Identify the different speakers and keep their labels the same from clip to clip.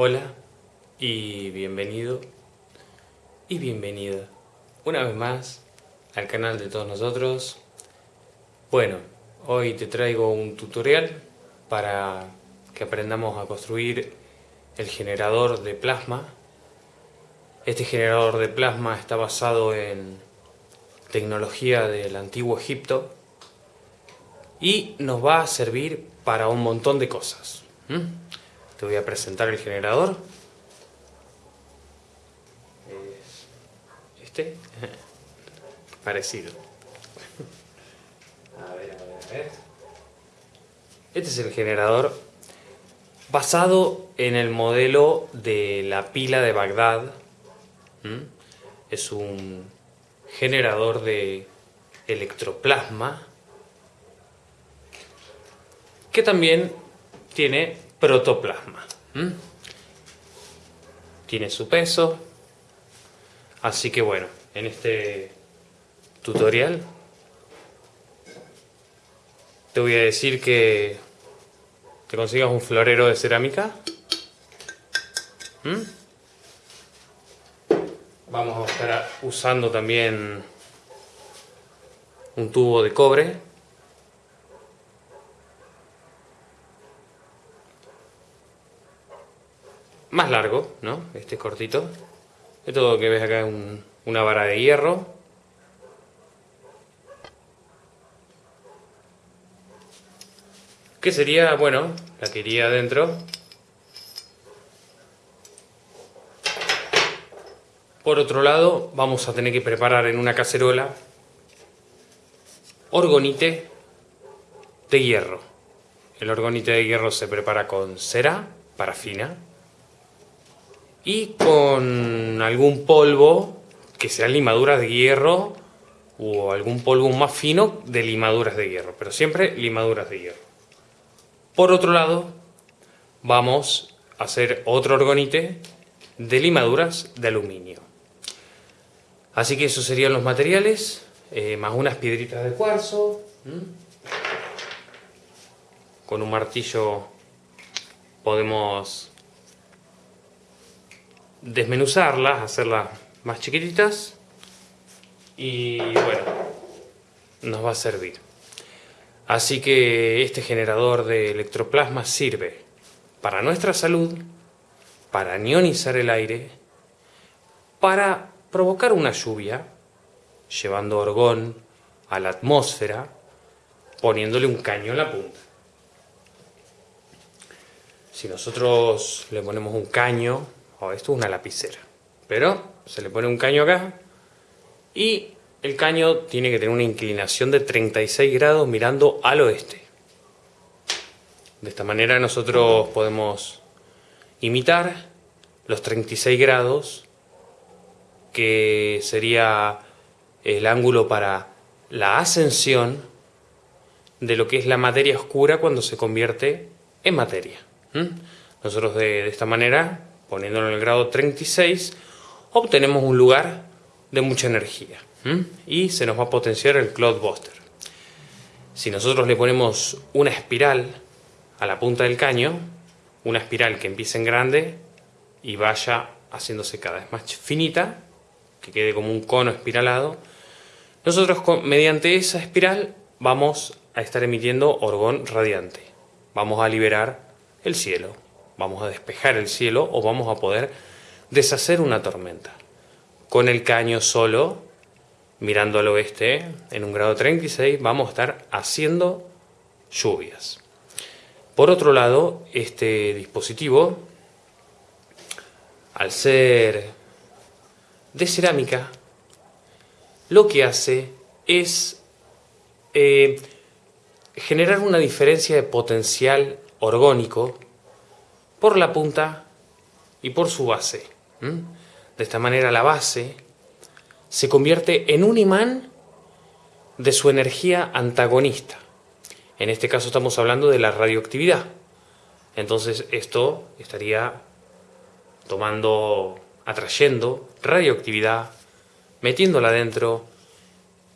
Speaker 1: Hola y bienvenido y bienvenida una vez más al canal de todos nosotros. Bueno, hoy te traigo un tutorial para que aprendamos a construir el generador de plasma. Este generador de plasma está basado en tecnología del antiguo Egipto y nos va a servir para un montón de cosas. Te voy a presentar el generador. Este. Parecido. A ver, a ver, a ver. Este es el generador basado en el modelo de la pila de Bagdad. Es un generador de electroplasma que también tiene protoplasma. Tiene su peso. Así que bueno, en este tutorial te voy a decir que te consigas un florero de cerámica. Vamos a estar usando también un tubo de cobre más largo, ¿no? Este es cortito. Esto que ves acá es una vara de hierro. Que sería, bueno, la que iría adentro. Por otro lado, vamos a tener que preparar en una cacerola orgonite de hierro. El orgonite de hierro se prepara con cera, parafina, y con algún polvo que sean limaduras de hierro o algún polvo más fino de limaduras de hierro, pero siempre limaduras de hierro. Por otro lado, vamos a hacer otro orgonite de limaduras de aluminio. Así que esos serían los materiales, eh, más unas piedritas de cuarzo. Con un martillo podemos desmenuzarlas, hacerlas más chiquititas y bueno, nos va a servir. Así que este generador de electroplasma sirve para nuestra salud, para ionizar el aire, para provocar una lluvia, llevando orgón a la atmósfera, poniéndole un caño en la punta. Si nosotros le ponemos un caño Oh, esto es una lapicera. Pero se le pone un caño acá y el caño tiene que tener una inclinación de 36 grados mirando al oeste. De esta manera nosotros podemos imitar los 36 grados que sería el ángulo para la ascensión de lo que es la materia oscura cuando se convierte en materia. Nosotros de esta manera poniéndolo en el grado 36, obtenemos un lugar de mucha energía y se nos va a potenciar el Cloudbuster. Si nosotros le ponemos una espiral a la punta del caño, una espiral que empiece en grande y vaya haciéndose cada vez más finita, que quede como un cono espiralado, nosotros mediante esa espiral vamos a estar emitiendo orgón radiante. Vamos a liberar el cielo vamos a despejar el cielo o vamos a poder deshacer una tormenta. Con el caño solo, mirando al oeste, en un grado 36, vamos a estar haciendo lluvias. Por otro lado, este dispositivo, al ser de cerámica, lo que hace es eh, generar una diferencia de potencial orgónico por la punta y por su base. De esta manera la base se convierte en un imán de su energía antagonista. En este caso estamos hablando de la radioactividad. Entonces esto estaría tomando, atrayendo radioactividad, metiéndola dentro,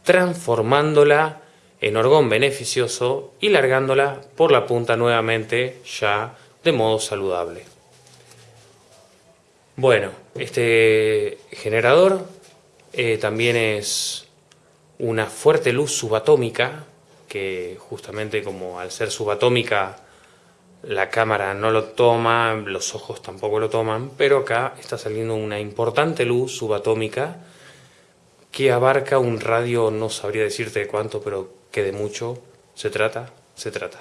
Speaker 1: transformándola en orgón beneficioso y largándola por la punta nuevamente ya de modo saludable. Bueno, este generador eh, también es una fuerte luz subatómica, que justamente como al ser subatómica la cámara no lo toma, los ojos tampoco lo toman, pero acá está saliendo una importante luz subatómica que abarca un radio, no sabría decirte de cuánto, pero que de mucho se trata, se trata.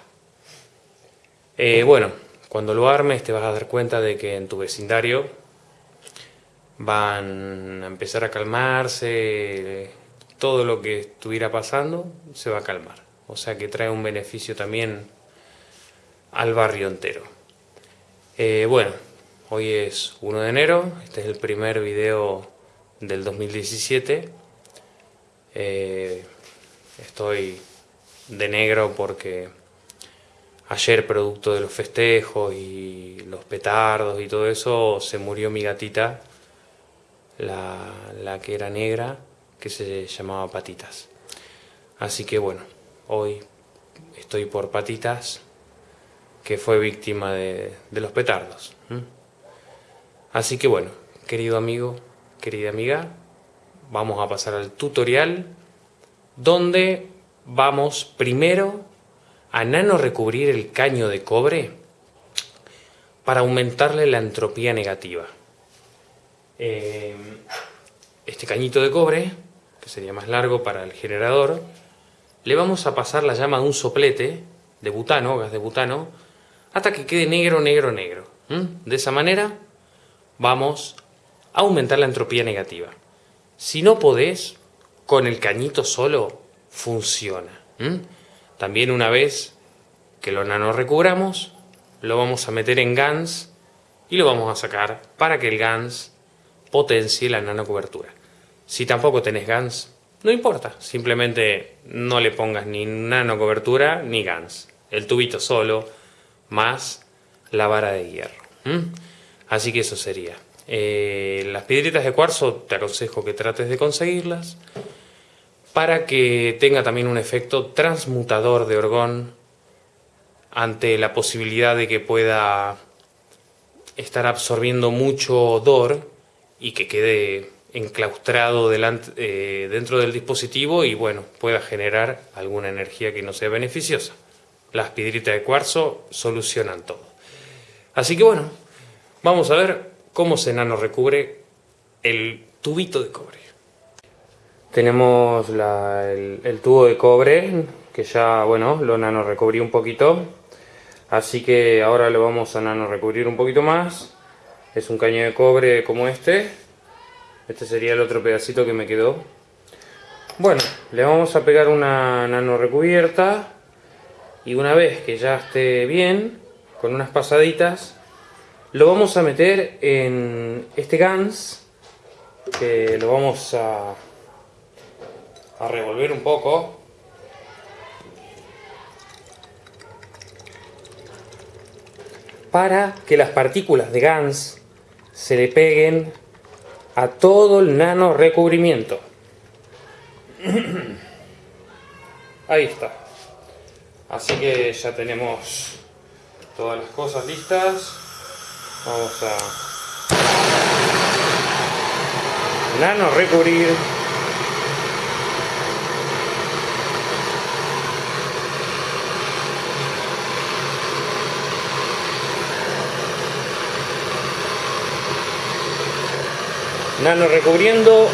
Speaker 1: Eh, bueno, cuando lo armes te vas a dar cuenta de que en tu vecindario van a empezar a calmarse, todo lo que estuviera pasando se va a calmar. O sea que trae un beneficio también al barrio entero. Eh, bueno, hoy es 1 de enero, este es el primer video del 2017. Eh, estoy de negro porque ayer producto de los festejos y los petardos y todo eso se murió mi gatita, la, la que era negra, que se llamaba Patitas. Así que bueno, hoy estoy por Patitas que fue víctima de, los petardos. Así que bueno, querido amigo, querida amiga, vamos a pasar al tutorial donde vamos primero a nano recubrir el caño de cobre para aumentarle la entropía negativa. Eh, este cañito de cobre, que sería más largo para el generador, le vamos a pasar la llama de un soplete de butano, gas de butano, hasta que quede negro, negro, negro. De esa manera vamos a aumentar la entropía negativa. Si no podés, con el cañito solo funciona. También una vez que lo nano recubramos, lo vamos a meter en GANS y lo vamos a sacar para que el GANS potencie la nanocobertura. Si tampoco tenés GANS, no importa, simplemente no le pongas ni nanocobertura ni GANS. El tubito solo más la vara de hierro. Así que eso sería. Eh, las piedritas de cuarzo te aconsejo que trates de conseguirlas para que tenga también un efecto transmutador de orgón ante la posibilidad de que pueda estar absorbiendo mucho odor y que quede enclaustrado eh, dentro del dispositivo y bueno, pueda generar alguna energía que no sea beneficiosa las piedritas de cuarzo solucionan todo. Así que bueno, vamos a ver cómo se nano recubre el tubito de cobre. Tenemos el, tubo de cobre que ya, bueno, lo nano recubrí un poquito. Así que ahora lo vamos a nano recubrir un poquito más. Es un caño de cobre como este. Este sería el otro pedacito que me quedó. Bueno, le vamos a pegar una nano recubierta y una vez que ya esté bien, con unas pasaditas, lo vamos a meter en este GANS, que lo vamos a, a revolver un poco. Para que las partículas de GANS se le peguen a todo el nano recubrimiento. Ahí está. Así que ya tenemos todas las cosas listas. Vamos a nano recubrir nano recubriendo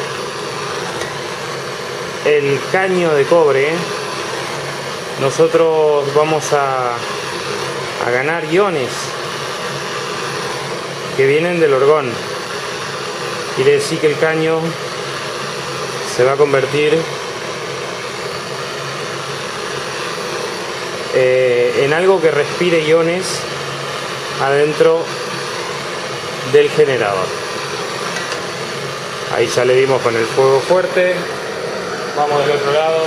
Speaker 1: el caño de cobre nosotros vamos a, a ganar iones que vienen del orgón. Quiere decir que el caño se va a convertir eh, en algo que respire iones adentro del generador. Ahí ya le dimos con el fuego fuerte. Vamos del otro lado.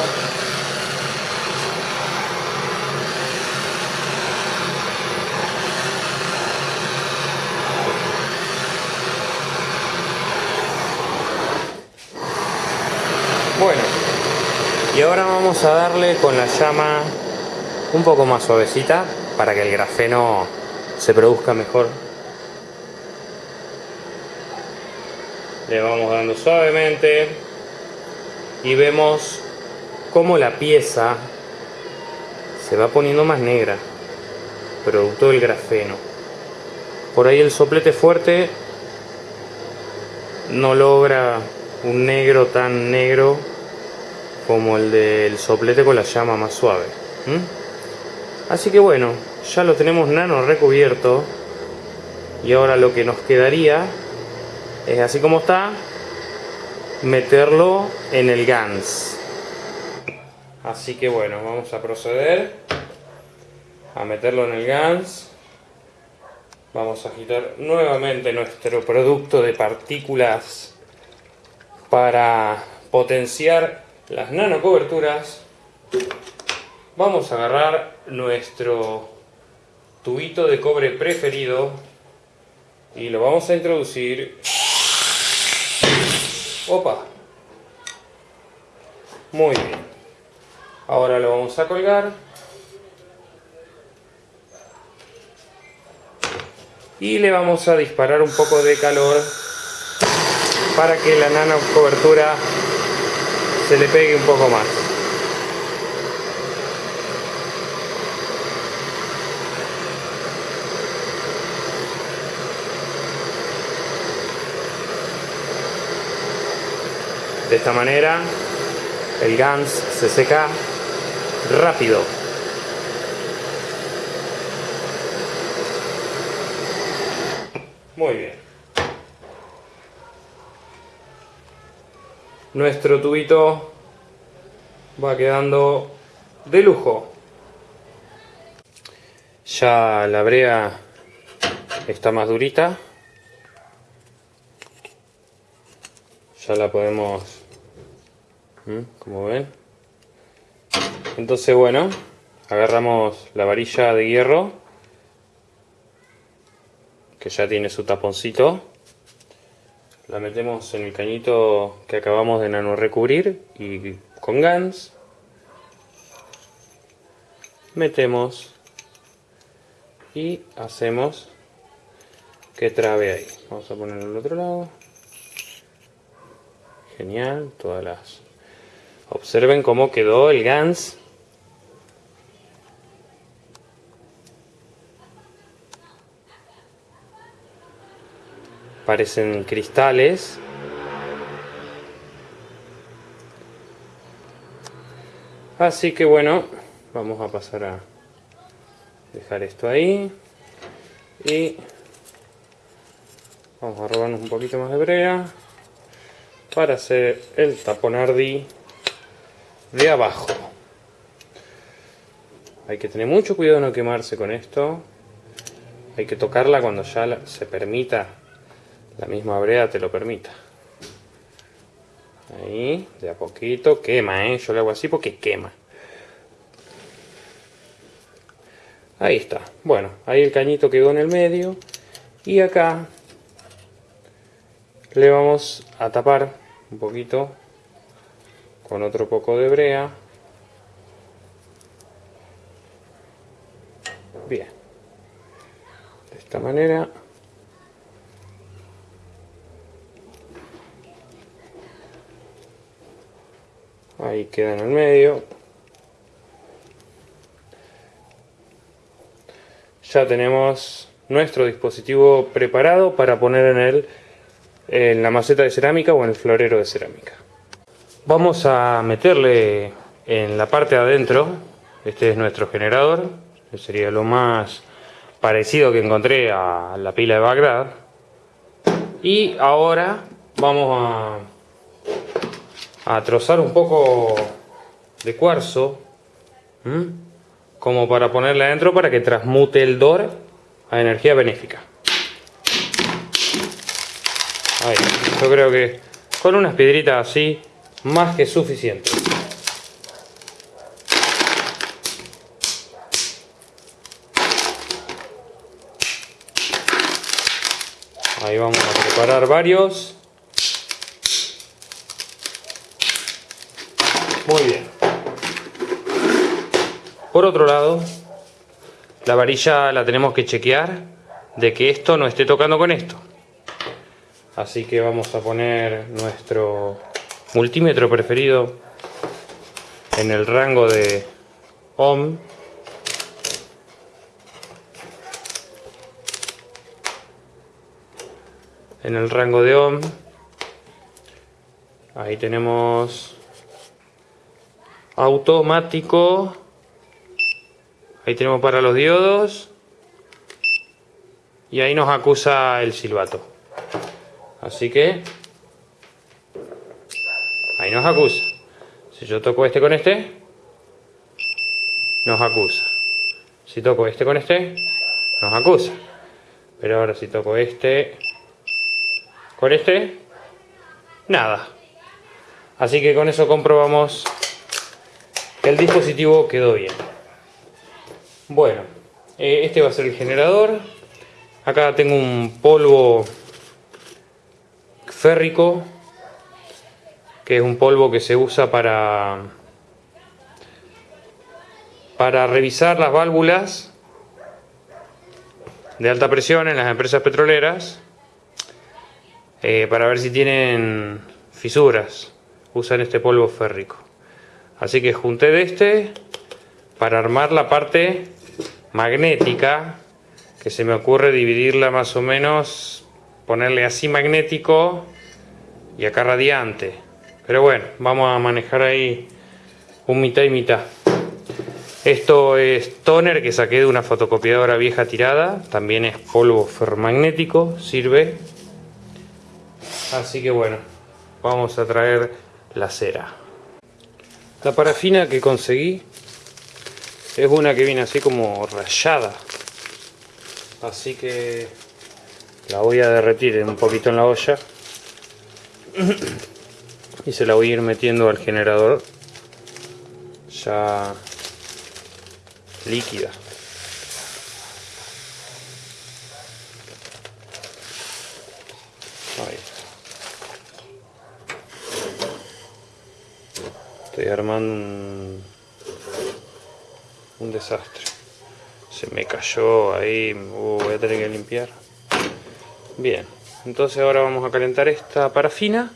Speaker 1: Bueno, y ahora vamos a darle con la llama un poco más suavecita para que el grafeno se produzca mejor. Le vamos dando suavemente y vemos cómo la pieza se va poniendo más negra, producto del grafeno. Por ahí el soplete fuerte no logra un negro tan negro como el del soplete con la llama más suave. Así que bueno, ya lo tenemos nano recubierto y ahora lo que nos quedaría es así como está meterlo en el GANS. Así que bueno vamos a proceder a meterlo en el GANS. Vamos a agitar nuevamente nuestro producto de partículas para potenciar las nanocoberturas. Vamos a agarrar nuestro tubito de cobre preferido y lo vamos a introducir opa. Muy bien. Ahora lo vamos a colgar. Y le vamos a disparar un poco de calor para que la nano cobertura se le pegue un poco más De esta manera el GANS se seca rápido. Muy bien. Nuestro tubito va quedando de lujo. Ya la brea está más durita. Ya la podemos. Como ven entonces bueno agarramos la varilla de hierro que ya tiene su taponcito. La metemos en el cañito que acabamos de nano recubrir y con GANS metemos y hacemos que trabe ahí. Vamos a ponerlo al otro lado. Genial todas las Observen cómo quedó el GANS. Parecen cristales. Así que bueno, vamos a pasar a dejar esto ahí. Y vamos a robarnos un poquito más de brea para hacer el taponardi de abajo. Hay que tener mucho cuidado de no quemarse con esto. Hay que tocarla cuando ya se permita, la misma brea te lo permita. Ahí, de a poquito, quema, ¿eh? Yo lo hago así porque quema. Ahí está. Bueno, ahí el cañito quedó en el medio. Y acá le vamos a tapar un poquito con otro poco de brea. Bien. De esta manera. Ahí queda en el medio. Ya tenemos nuestro dispositivo preparado para poner en él en la maceta de cerámica o en el florero de cerámica. Vamos a meterle en la parte de adentro, este es nuestro generador, que sería lo más parecido que encontré a la pila de Bagdad. Y ahora vamos a, a trozar un poco de cuarzo, como para ponerle adentro para que transmute el DOR a energía benéfica. Ahí, yo creo que con unas piedritas así más que suficiente. Ahí vamos a preparar varios. Muy bien. Por otro lado, la varilla la tenemos que chequear de que esto no esté tocando con esto. Así que vamos a poner nuestro multímetro preferido en el rango de ohm. En el rango de ohm. Ahí tenemos automático. Ahí tenemos para los diodos. Y ahí nos acusa el silbato. Así que nos acusa. Si yo toco este con este, nos acusa. Si toco este con este, nos acusa. Pero ahora si toco este con este, nada. Así que con eso comprobamos que el dispositivo quedó bien. Bueno, eh, este va a ser el generador. Acá tengo un polvo férrico, que es un polvo que se usa para, para revisar las válvulas de alta presión en las empresas petroleras, eh, para ver si tienen fisuras. Usan este polvo férrico. Así que junté de este para armar la parte magnética, que se me ocurre dividirla más o menos ponerle así magnético y acá radiante. Pero bueno, vamos a manejar ahí un mitad y mitad. Esto es toner que saqué de una fotocopiadora vieja tirada. También es polvo ferromagnético, sirve. Así que bueno, vamos a traer la cera. La parafina que conseguí es una que viene así como rayada. Así que la voy a derretir un poquito en la olla y se la voy a ir metiendo al generador ya líquida. Ahí estoy armando un, desastre. Se me cayó ahí uh, voy a tener que limpiar. Bien, entonces ahora vamos a calentar esta parafina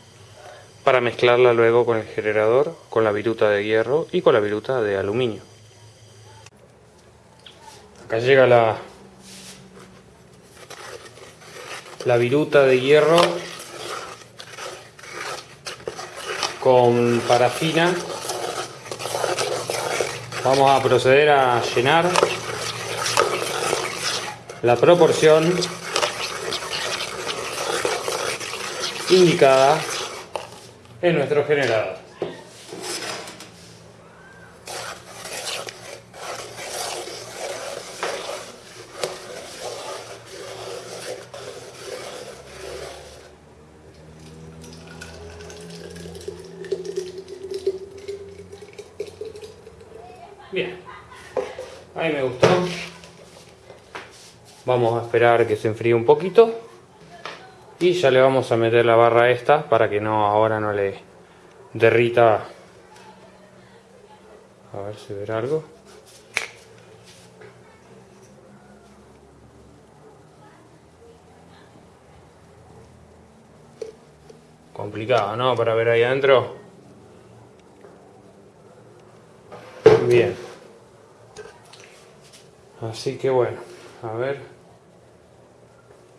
Speaker 1: para mezclarla luego con el generador, con la viruta de hierro y con la viruta de aluminio. Acá llega la, la viruta de hierro con parafina. Vamos a proceder a llenar la proporción indicada en nuestro generador. Bien, ahí me gustó. Vamos a esperar que se enfríe un poquito y ya le vamos a meter la barra esta para que no ahora no le derrita. A ver si verá algo. Complicado ¿no? para ver ahí adentro. Bien. Así que bueno a ver.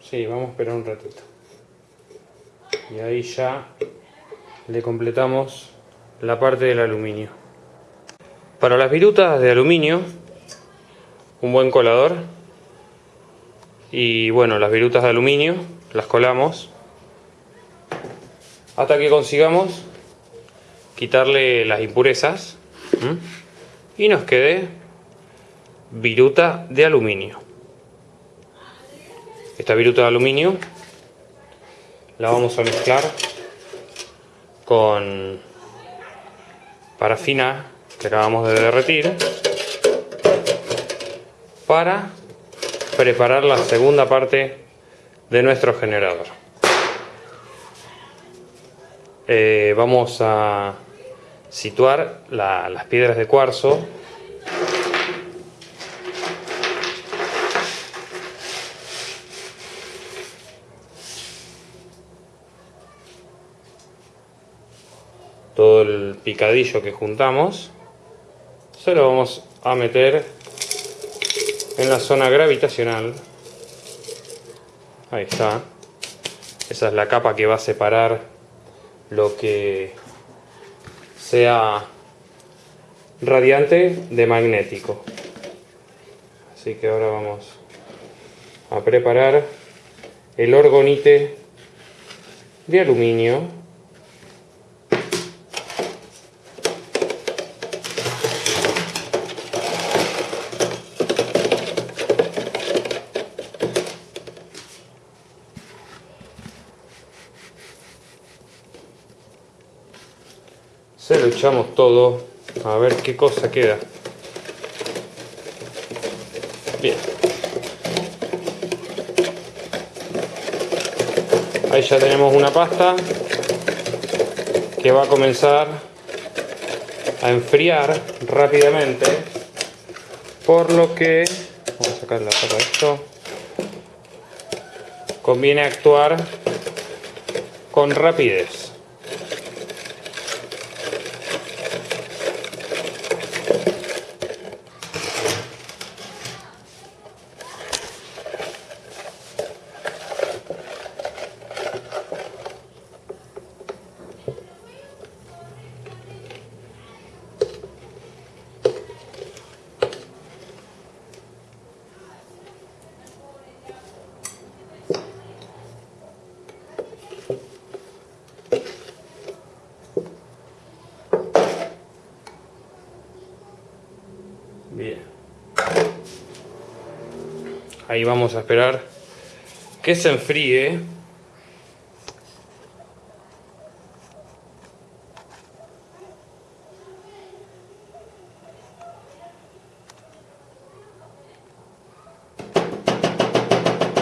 Speaker 1: Sí, vamos a esperar un ratito y ahí ya le completamos la parte del aluminio. Para las virutas de aluminio un buen colador. Y bueno las virutas de aluminio las colamos hasta que consigamos quitarle las impurezas y nos quede viruta de aluminio. Esta viruta de aluminio la vamos a mezclar con parafina que acabamos de derretir para preparar la segunda parte de nuestro generador. Eh, vamos a situar las piedras de cuarzo todo el picadillo que juntamos, se lo vamos a meter en la zona gravitacional. Ahí está. Esa es la capa que va a separar lo que sea radiante de magnético. Así que ahora vamos a preparar el orgonite de aluminio lo echamos todo a ver qué cosa queda. Bien. Ahí ya tenemos una pasta que va a comenzar a enfriar rápidamente por lo que vamos a sacar la esto conviene actuar con rapidez Bien. Ahí vamos a esperar que se enfríe.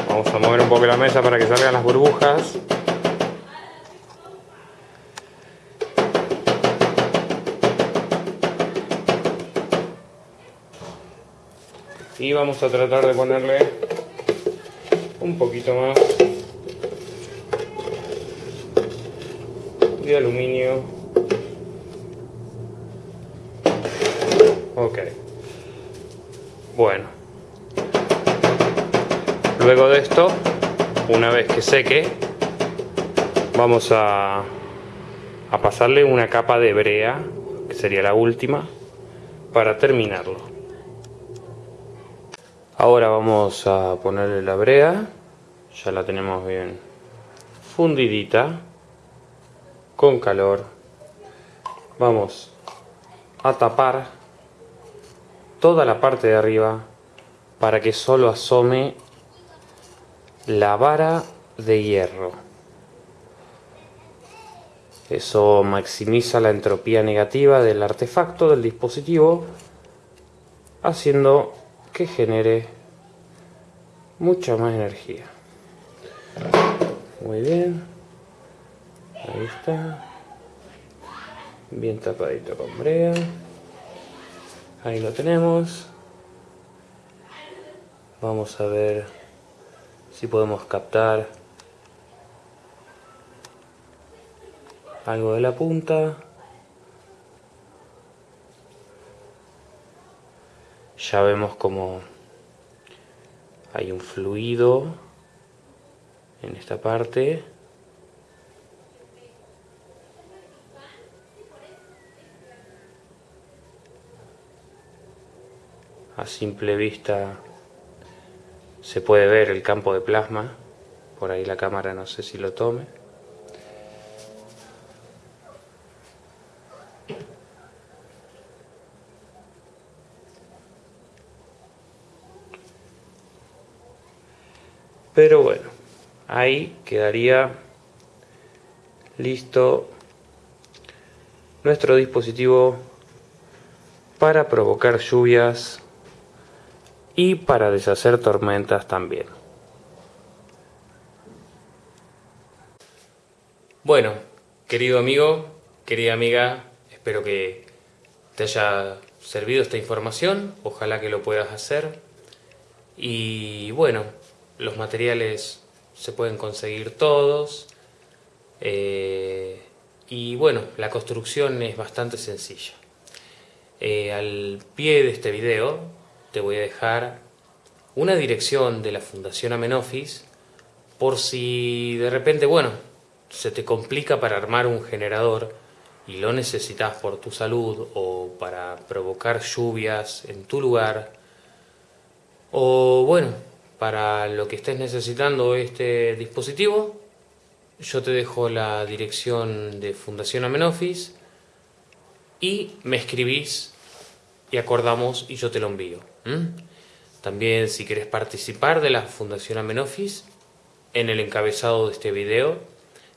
Speaker 1: Vamos a mover un poco la mesa para que salgan las burbujas. Y vamos a tratar de ponerle un poquito más de aluminio. Ok. Bueno. Luego de esto una vez que seque vamos a, a pasarle una capa de brea que sería la última para terminarlo Ahora vamos a ponerle la brea, ya la tenemos bien fundidita, con calor. Vamos a tapar toda la parte de arriba para que solo asome la vara de hierro. Eso maximiza la entropía negativa del artefacto del dispositivo, haciendo que genere mucha más energía. Muy bien. Ahí está. Bien tapadito con brea. Ahí lo tenemos. Vamos a ver si podemos captar algo de la punta. Ya vemos como hay un fluido en esta parte. A simple vista se puede ver el campo de plasma. Por ahí la cámara no sé si lo tome Pero bueno, ahí quedaría listo nuestro dispositivo para provocar lluvias y para deshacer tormentas también. Bueno, querido amigo, querida amiga, espero que te haya servido esta información, ojalá que lo puedas hacer. Y bueno, los materiales se pueden conseguir todos. Eh, Y bueno, la construcción es bastante sencilla. Eh, al pie de este video te voy a dejar una dirección de la Fundación Amenofis por si de repente, bueno, se te complica para armar un generador y lo necesitas por tu salud o para provocar lluvias en tu lugar o bueno, para lo que estés necesitando este dispositivo, yo te dejo la dirección de Fundación Amenofis y me escribís y acordamos y yo te lo envío. También si quieres participar de la Fundación Amenofis, en el encabezado de este video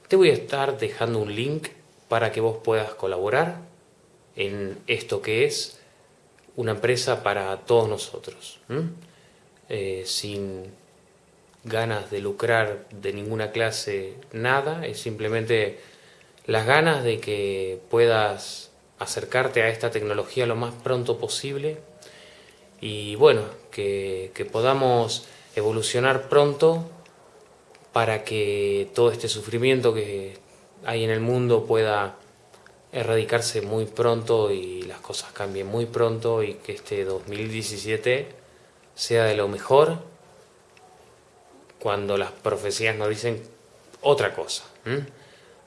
Speaker 1: te voy a estar dejando un link para que vos puedas colaborar en esto que es una empresa para todos nosotros. Eh, sin ganas de lucrar de ninguna clase, nada, es simplemente las ganas de que puedas acercarte a esta tecnología lo más pronto posible y bueno, que, que podamos evolucionar pronto para que todo este sufrimiento que hay en el mundo pueda erradicarse muy pronto y las cosas cambien muy pronto y que este 2017 sea de lo mejor cuando las profecías nos dicen otra cosa.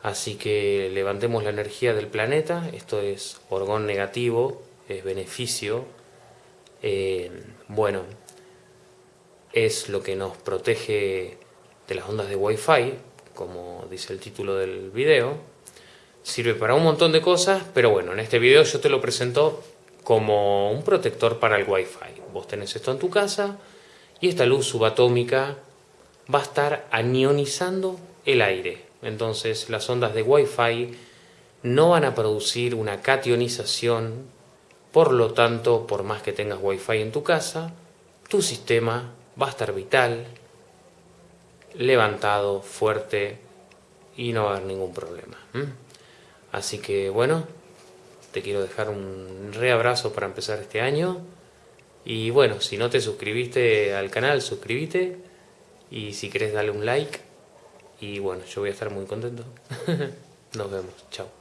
Speaker 1: Así que levantemos la energía del planeta, esto es orgón negativo, es beneficio, eh, bueno, es lo que nos protege de las ondas de Wi-Fi, como dice el título del video. Sirve para un montón de cosas, pero bueno, en este video yo te lo presento como un protector para el Wi-Fi. Vos tenés esto en tu casa y esta luz subatómica va a estar anionizando el aire. Entonces las ondas de Wi-Fi no van a producir una cationización, por lo tanto, por más que tengas Wi-Fi en tu casa, tu sistema va a estar vital, levantado, fuerte y no va a haber ningún problema. Así que bueno, te quiero dejar un reabrazo para empezar este año. Y bueno, si no te suscribiste al canal, suscríbete. Y si querés, dale un like. Y bueno, yo voy a estar muy contento. Nos vemos. Chao.